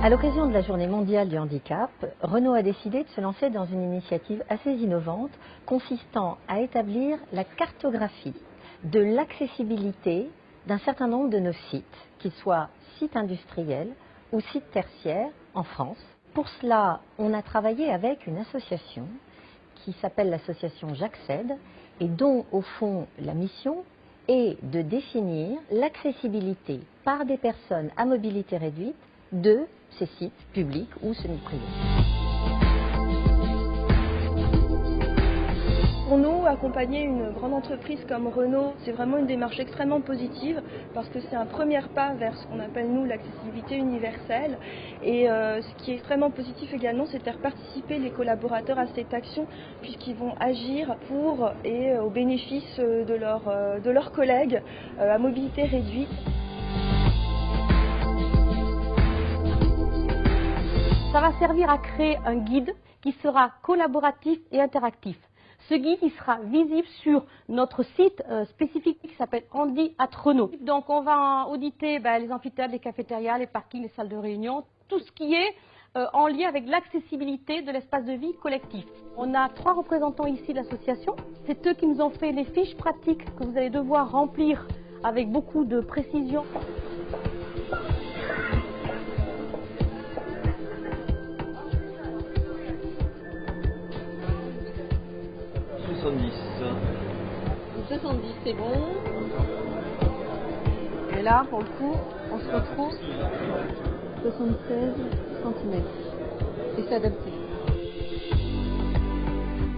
À l'occasion de la Journée mondiale du handicap, Renault a décidé de se lancer dans une initiative assez innovante consistant à établir la cartographie de l'accessibilité d'un certain nombre de nos sites, qu'ils soient sites industriels ou sites tertiaires en France. Pour cela, on a travaillé avec une association qui s'appelle l'association J'accède et dont, au fond, la mission est de définir l'accessibilité par des personnes à mobilité réduite de ces sites publics ou semi-privés. Pour nous, accompagner une grande entreprise comme Renault, c'est vraiment une démarche extrêmement positive parce que c'est un premier pas vers ce qu'on appelle nous l'accessibilité universelle. Et euh, ce qui est extrêmement positif également, c'est de faire participer les collaborateurs à cette action puisqu'ils vont agir pour et euh, au bénéfice leur, euh, de leurs collègues à mobilité réduite. Ça va servir à créer un guide qui sera collaboratif et interactif. Ce guide sera visible sur notre site euh, spécifique qui s'appelle Andy at Renault. Donc on va auditer ben, les amphithéâtres, les cafétérias, les parkings, les salles de réunion, tout ce qui est euh, en lien avec l'accessibilité de l'espace de vie collectif. On a trois représentants ici de l'association. C'est eux qui nous ont fait les fiches pratiques que vous allez devoir remplir avec beaucoup de précision. 70, c'est bon. Et là, pour le coup, on se retrouve 76 cm. Et c'est adapté.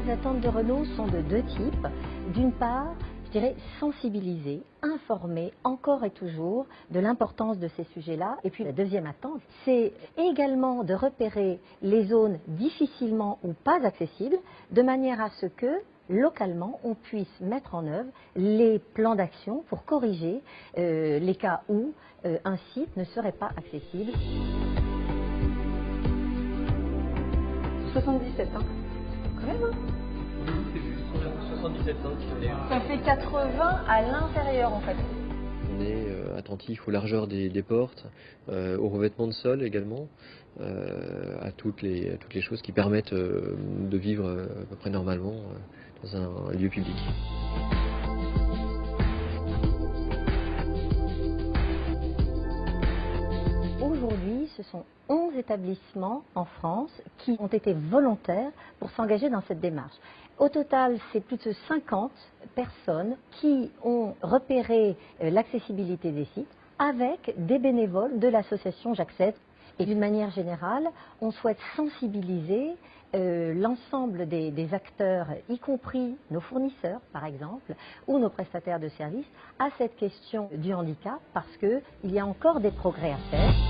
Les attentes de Renault sont de deux types. D'une part, je dirais sensibiliser, informer encore et toujours de l'importance de ces sujets-là. Et puis la deuxième attente, c'est également de repérer les zones difficilement ou pas accessibles, de manière à ce que localement, on puisse mettre en œuvre les plans d'action pour corriger euh, les cas où euh, un site ne serait pas accessible. 77, hein Quand même, hein C'est juste 77 cm. Ça fait 80 à l'intérieur, en fait. On est euh, attentif aux largeurs des, portes, euh, au revêtement de sol également, euh, à, toutes les, à toutes les choses qui permettent de vivre à peu près normalement dans un lieu public. Ce sont 11 établissements en France qui ont été volontaires pour s'engager dans cette démarche. Au total, c'est plus de 50 personnes qui ont repéré euh, l'accessibilité des sites avec des bénévoles de l'association J'accède. Et d'une manière générale, on souhaite sensibiliser euh, l'ensemble des acteurs, y compris nos fournisseurs par exemple, ou nos prestataires de services, à cette question du handicap parce qu'il y a encore des progrès à faire.